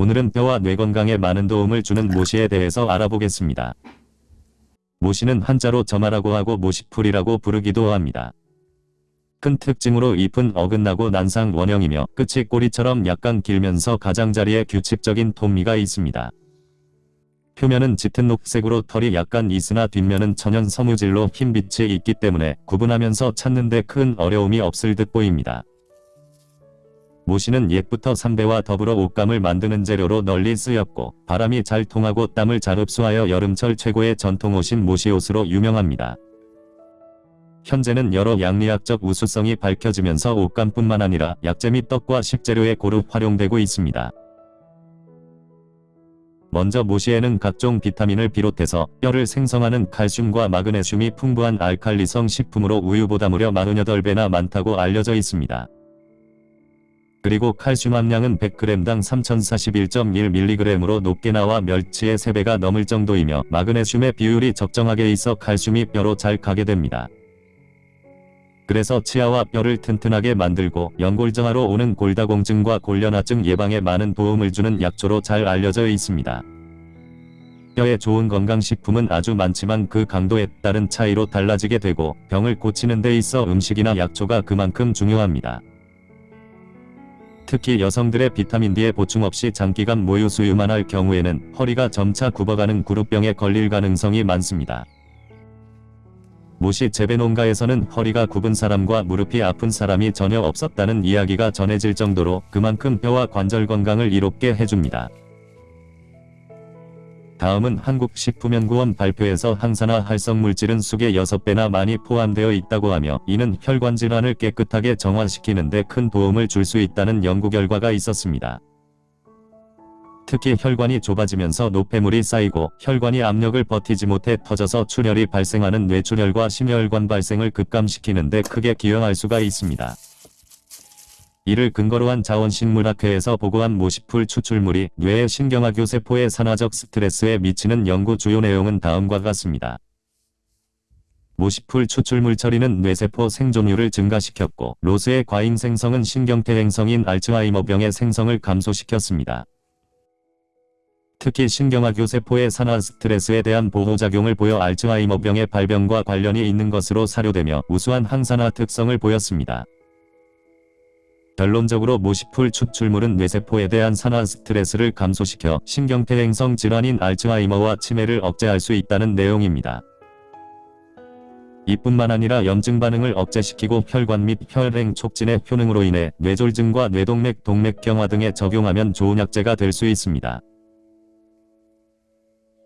오늘은 뼈와 뇌 건강에 많은 도움을 주는 모시에 대해서 알아보겠습니다. 모시는 한자로 점화라고 하고 모시풀이라고 부르기도 합니다. 큰 특징으로 잎은 어긋나고 난상 원형이며 끝이 꼬리처럼 약간 길면서 가장자리에 규칙적인 톱니가 있습니다. 표면은 짙은 녹색으로 털이 약간 있으나 뒷면은 천연 섬유질로 흰 빛이 있기 때문에 구분하면서 찾는데 큰 어려움이 없을 듯 보입니다. 모시는 옛부터 삼배와 더불어 옷감을 만드는 재료로 널리 쓰였고 바람이 잘 통하고 땀을 잘 흡수하여 여름철 최고의 전통옷인 모시옷으로 유명합니다. 현재는 여러 양리학적 우수성이 밝혀지면서 옷감뿐만 아니라 약재 및 떡과 식재료에 고루 활용되고 있습니다. 먼저 모시에는 각종 비타민을 비롯해서 뼈를 생성하는 칼슘과 마그네슘이 풍부한 알칼리성 식품으로 우유보다 무려 48배나 많다고 알려져 있습니다. 그리고 칼슘 함량은 100g당 3041.1mg으로 높게 나와 멸치의 3배가 넘을 정도이며 마그네슘의 비율이 적정하게 있어 칼슘이 뼈로 잘 가게 됩니다. 그래서 치아와 뼈를 튼튼하게 만들고 연골정화로 오는 골다공증과 골련화증 예방에 많은 도움을 주는 약초로 잘 알려져 있습니다. 뼈에 좋은 건강식품은 아주 많지만 그 강도에 따른 차이로 달라지게 되고 병을 고치는 데 있어 음식이나 약초가 그만큼 중요합니다. 특히 여성들의 비타민 D의 보충 없이 장기간 모유 수유만 할 경우에는 허리가 점차 굽어가는 구루병에 걸릴 가능성이 많습니다. 모시 재배 농가에서는 허리가 굽은 사람과 무릎이 아픈 사람이 전혀 없었다는 이야기가 전해질 정도로 그만큼 뼈와 관절 건강을 이롭게 해줍니다. 다음은 한국식품연구원 발표에서 항산화 활성물질은 숙의 6배나 많이 포함되어 있다고 하며 이는 혈관 질환을 깨끗하게 정화시키는 데 큰 도움을 줄 수 있다는 연구 결과가 있었습니다. 특히 혈관이 좁아지면서 노폐물이 쌓이고 혈관이 압력을 버티지 못해 터져서 출혈이 발생하는 뇌출혈과 심혈관 발생을 급감시키는 데 크게 기여할 수가 있습니다. 이를 근거로 한 자원식물학회에서 보고한 모시풀 추출물이 뇌의 신경아교세포의 산화적 스트레스에 미치는 연구 주요 내용은 다음과 같습니다. 모시풀 추출물 처리는 뇌세포 생존율을 증가시켰고 ROS의 과잉 생성은 신경퇴행성인 알츠하이머병의 생성을 감소시켰습니다. 특히 신경학교 세포의 산화 스트레스에 대한 보호작용을 보여 알츠하이머병의 발병과 관련이 있는 것으로 사료되며 우수한 항산화 특성을 보였습니다. 결론적으로 모시풀 추출물은 뇌세포에 대한 산화 스트레스를 감소시켜 신경태 행성 질환인 알츠하이머와 치매를 억제할 수 있다는 내용입니다. 이뿐만 아니라 염증 반응을 억제시키고 혈관 및 혈행 촉진의 효능으로 인해 뇌졸중과 뇌동맥 동맥 경화 등에 적용하면 좋은 약재가 될 수 있습니다.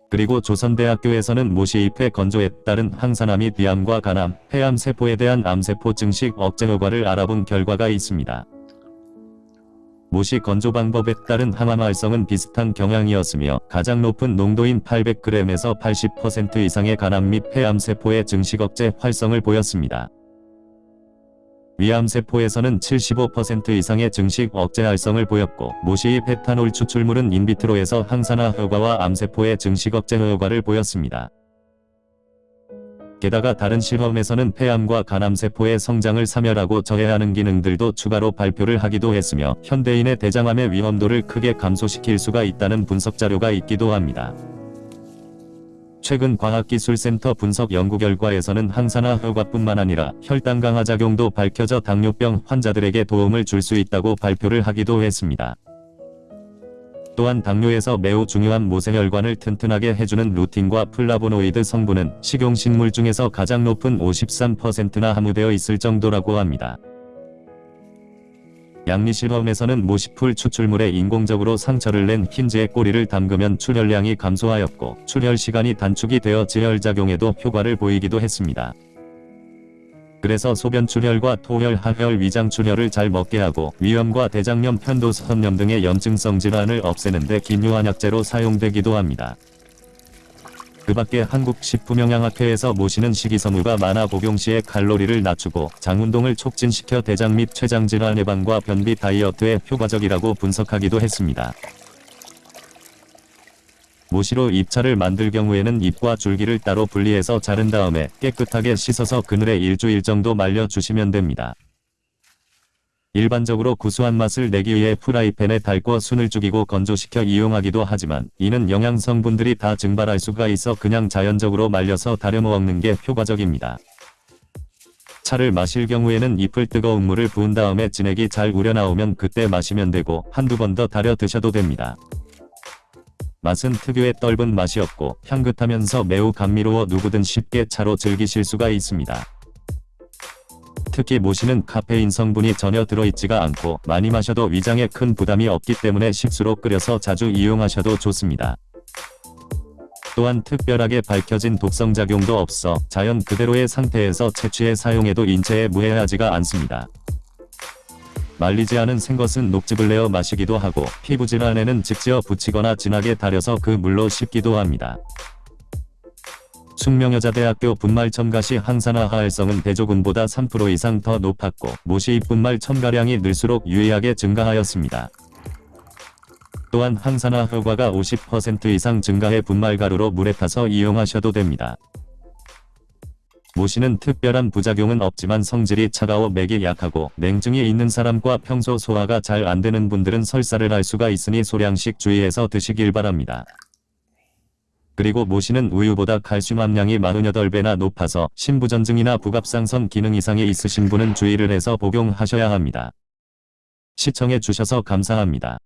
그리고 조선대학교에서는 모시잎의 건조에 따른 항산화 및 비암과 간암, 폐암 세포에 대한 암세포 증식 억제 효과를 알아본 결과가 있습니다. 모시 건조 방법에 따른 항암 활성은 비슷한 경향이었으며 가장 높은 농도인 800g에서 80% 이상의 간암 및 폐암 세포의 증식 억제 활성을 보였습니다. 위암세포에서는 75% 이상의 증식 억제 활성을 보였고 모시의 페타놀 추출물은 인비트로에서 항산화 효과와 암세포의 증식 억제 효과를 보였습니다. 게다가 다른 실험에서는 폐암과 간암세포의 성장을 사멸하고 저해하는 기능들도 추가로 발표를 하기도 했으며 현대인의 대장암의 위험도를 크게 감소시킬 수가 있다는 분석 자료가 있기도 합니다. 최근 과학기술센터 분석 연구 결과에서는 항산화 효과뿐만 아니라 혈당 강하 작용도 밝혀져 당뇨병 환자들에게 도움을 줄 수 있다고 발표를 하기도 했습니다. 또한 당뇨에서 매우 중요한 모세혈관을 튼튼하게 해주는 루틴과 플라보노이드 성분은 식용식물 중에서 가장 높은 53%나 함유되어 있을 정도라고 합니다. 양리실험에서는 모시풀 추출물에 인공적으로 상처를 낸 흰지의 꼬리를 담그면 출혈량이 감소하였고 출혈 시간이 단축이 되어 지혈작용에도 효과를 보이기도 했습니다. 그래서 소변 출혈과 토혈, 하혈, 위장 출혈을 잘 먹게 하고 위염과 대장염, 편도선염 등의 염증성 질환을 없애는 데 기묘한 약재로 사용되기도 합니다. 그 밖에 한국식품영양학회에서 모시는 식이섬유가 많아 복용 시에 칼로리를 낮추고 장운동을 촉진시켜 대장 및 췌장 질환 예방과 변비 다이어트에 효과적이라고 분석하기도 했습니다. 모시로 잎차를 만들 경우에는 잎과 줄기를 따로 분리해서 자른 다음에 깨끗하게 씻어서 그늘에 일주일 정도 말려주시면 됩니다. 일반적으로 구수한 맛을 내기 위해 프라이팬에 달궈 순을 죽이고 건조시켜 이용하기도 하지만 이는 영양 성분들이 다 증발할 수가 있어 그냥 자연적으로 말려서 달여 먹는 게 효과적입니다. 차를 마실 경우에는 잎을 뜨거운 물을 부은 다음에 진액이 잘 우려나오면 그때 마시면 되고 한두 번 더 달여 드셔도 됩니다. 맛은 특유의 떫은 맛이 없고 향긋하면서 매우 감미로워 누구든 쉽게 차로 즐기실 수가 있습니다. 특히 모시는 카페인 성분이 전혀 들어있지가 않고 많이 마셔도 위장에 큰 부담이 없기 때문에 식수로 끓여서 자주 이용하셔도 좋습니다. 또한 특별하게 밝혀진 독성작용도 없어 자연 그대로의 상태에서 채취해 사용해도 인체에 무해하지가 않습니다. 말리지 않은 생것은 녹즙을 내어 마시기도 하고 피부질환에는 직지어 붙이거나 진하게 달여서 그 물로 씻기도 합니다. 숙명여자대학교 분말 첨가시 항산화 하활성은 대조군보다 3% 이상 더 높았고 모시 분말 첨가량이 늘수록 유의하게 증가하였습니다. 또한 항산화 효과가 50% 이상 증가해 분말 가루로 물에 타서 이용하셔도 됩니다. 모시는 특별한 부작용은 없지만 성질이 차가워 맥이 약하고 냉증이 있는 사람과 평소 소화가 잘 안되는 분들은 설사를 할 수가 있으니 소량씩 주의해서 드시길 바랍니다. 그리고 모시는 우유보다 칼슘 함량이 48배나 높아서 신부전증이나 부갑상선 기능 이상이 있으신 분은 주의를 해서 복용하셔야 합니다. 시청해 주셔서 감사합니다.